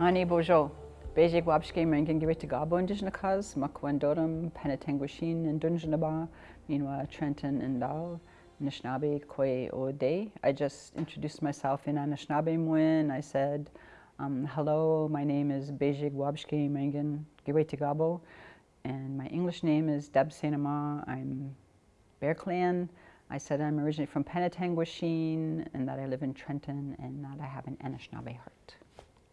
Ani bojo. Beijing wabshke mengin give to Gabo indigenous cause, Makwandorum, Penetanguishene, and Dunjanaba, meanwhile Trenton and Dal, Anishinaabe, Koi Ode. I just introduced myself in Anishinaabemowin. I said, um, hello, my name is Beijing Wabshke Mengin Give Gabo, and my English name is Deb Sainama. I'm Bear Clan. I said I'm originally from Penetanguishene and that I live in Trenton and that I have an Anishinaabe heart.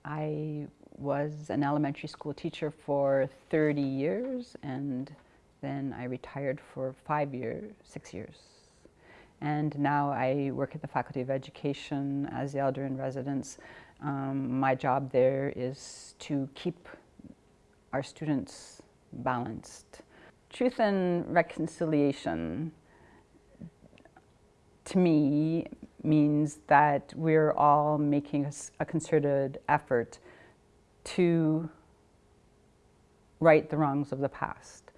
I was an elementary school teacher for 30 years and then I retired for five years, six years. And now I work at the Faculty of Education as the elder in residence. Um, my job there is to keep our students balanced. Truth and reconciliation to me means that we're all making a, concerted effort to right the wrongs of the past.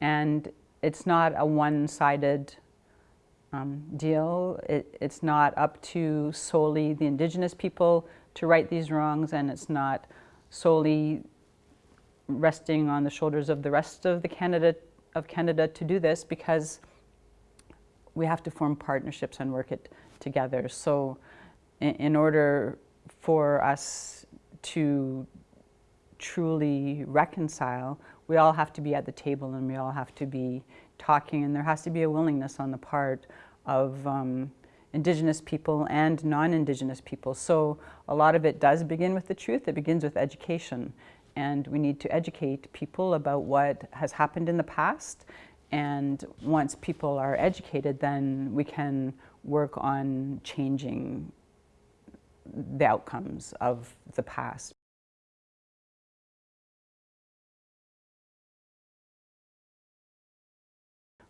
And it's not a one-sided um, deal. It, it's not up to solely the indigenous people to right these wrongs and it's not solely resting on the shoulders of the rest of the Canada of Canada to do this because we have to form partnerships and work it together. So in, in order for us to truly reconcile, we all have to be at the table and we all have to be talking and there has to be a willingness on the part of um, Indigenous people and non-Indigenous people. So a lot of it does begin with the truth. It begins with education and we need to educate people about what has happened in the past and once people are educated, then we can work on changing the outcomes of the past.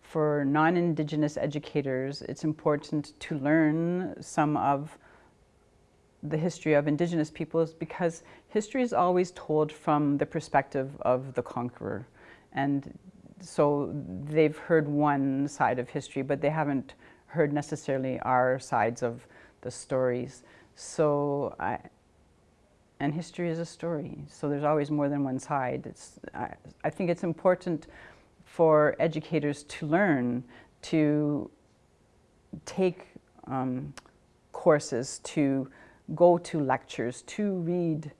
For non-Indigenous educators, it's important to learn some of the history of Indigenous peoples because history is always told from the perspective of the conqueror. And so they've heard one side of history, but they haven't heard necessarily our sides of the stories. So, I, and history is a story, so there's always more than one side. It's, I, I think it's important for educators to learn to take um, courses, to go to lectures, to read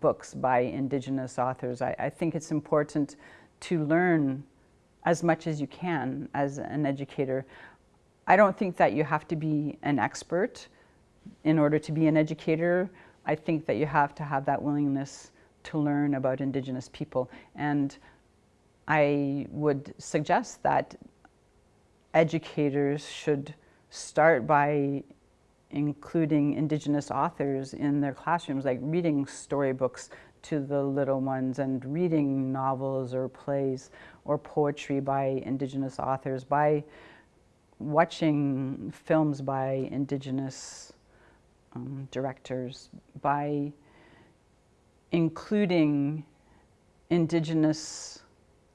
books by Indigenous authors. I, I think it's important to learn as much as you can as an educator. I don't think that you have to be an expert in order to be an educator. I think that you have to have that willingness to learn about Indigenous people. And I would suggest that educators should start by including Indigenous authors in their classrooms, like reading storybooks to the little ones and reading novels or plays or poetry by Indigenous authors, by watching films by Indigenous um, directors, by including Indigenous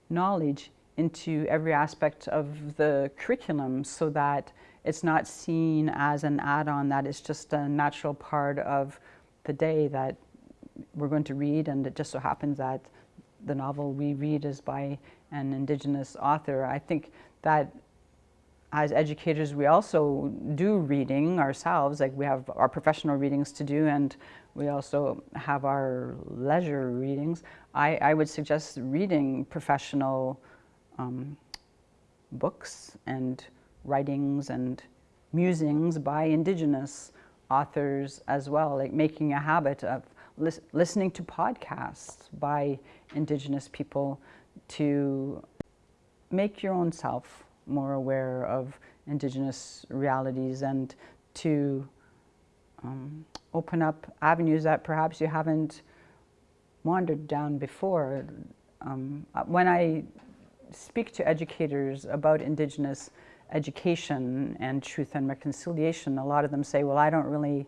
knowledge into every aspect of the curriculum so that it's not seen as an add-on, that it's just a natural part of the day that we're going to read and it just so happens that the novel we read is by an Indigenous author. I think that as educators we also do reading ourselves, like we have our professional readings to do and we also have our leisure readings. I, I would suggest reading professional um, books and writings and musings by Indigenous authors as well, like making a habit of lis listening to podcasts by Indigenous people to make your own self more aware of Indigenous realities and to um, open up avenues that perhaps you haven't wandered down before. Um, when I speak to educators about Indigenous education and truth and reconciliation, a lot of them say, well, I don't really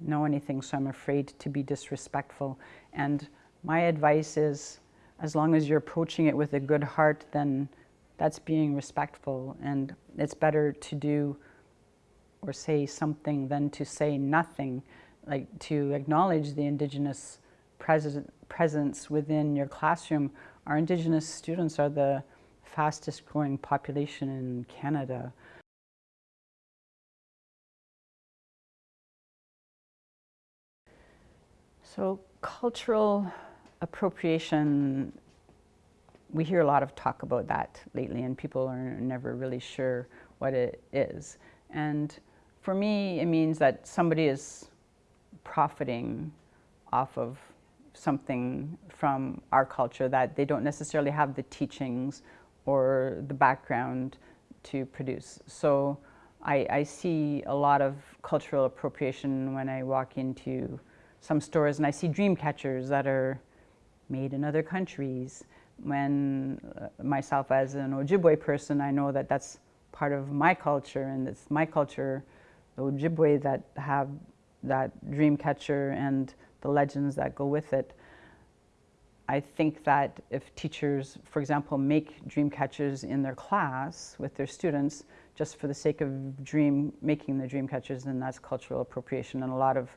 know anything, so I'm afraid to be disrespectful. And my advice is, as long as you're approaching it with a good heart, then that's being respectful. And it's better to do or say something than to say nothing, like to acknowledge the Indigenous pres presence within your classroom, our Indigenous students are the fastest growing population in Canada. So cultural appropriation, we hear a lot of talk about that lately and people are never really sure what it is. And for me, it means that somebody is profiting off of something from our culture that they don't necessarily have the teachings or the background to produce. So I, I see a lot of cultural appropriation when I walk into some stores and I see dream catchers that are made in other countries. When uh, myself as an Ojibwe person, I know that that's part of my culture and it's my culture, the Ojibwe that have that dream catcher and the legends that go with it. I think that if teachers, for example, make dream catchers in their class with their students, just for the sake of dream, making the dream catchers, then that's cultural appropriation. And a lot of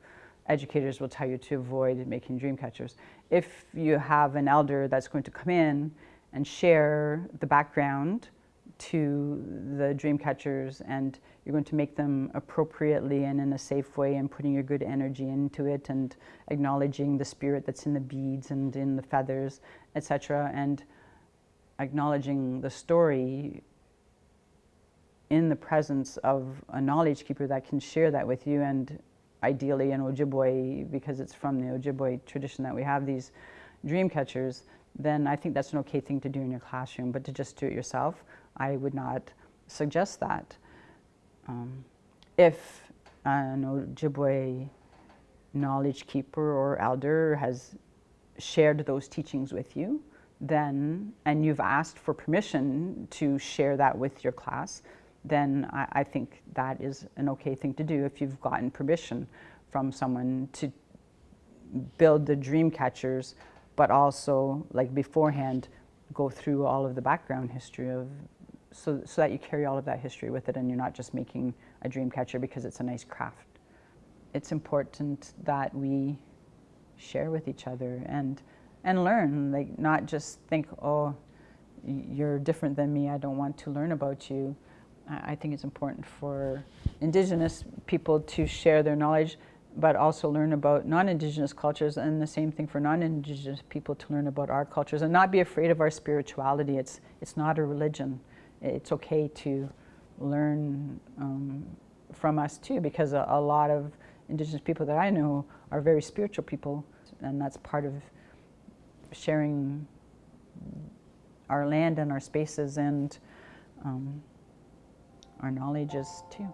educators will tell you to avoid making dream catchers. If you have an elder that's going to come in and share the background to the dream catchers and you're going to make them appropriately and in a safe way and putting your good energy into it and acknowledging the spirit that's in the beads and in the feathers, etc. and acknowledging the story in the presence of a knowledge keeper that can share that with you and ideally an Ojibwe, because it's from the Ojibwe tradition that we have these dream catchers, then I think that's an okay thing to do in your classroom. But to just do it yourself, I would not suggest that. Um, if an Ojibwe knowledge keeper or elder has shared those teachings with you, then, and you've asked for permission to share that with your class, then I, I, think that is an okay thing to do if you've gotten permission from someone to build the dream catchers, but also like beforehand, go through all of the background history of, so, so that you carry all of that history with it and you're not just making a dream catcher because it's a nice craft. It's important that we share with each other and, and learn, like not just think, oh, you're different than me, I don't want to learn about you. I think it's important for Indigenous people to share their knowledge, but also learn about non-Indigenous cultures, and the same thing for non-Indigenous people to learn about our cultures, and not be afraid of our spirituality. It's, it's not a religion. It's okay to learn um, from us too, because a, a lot of Indigenous people that I know are very spiritual people, and that's part of sharing our land and our spaces and um, our knowledge is too.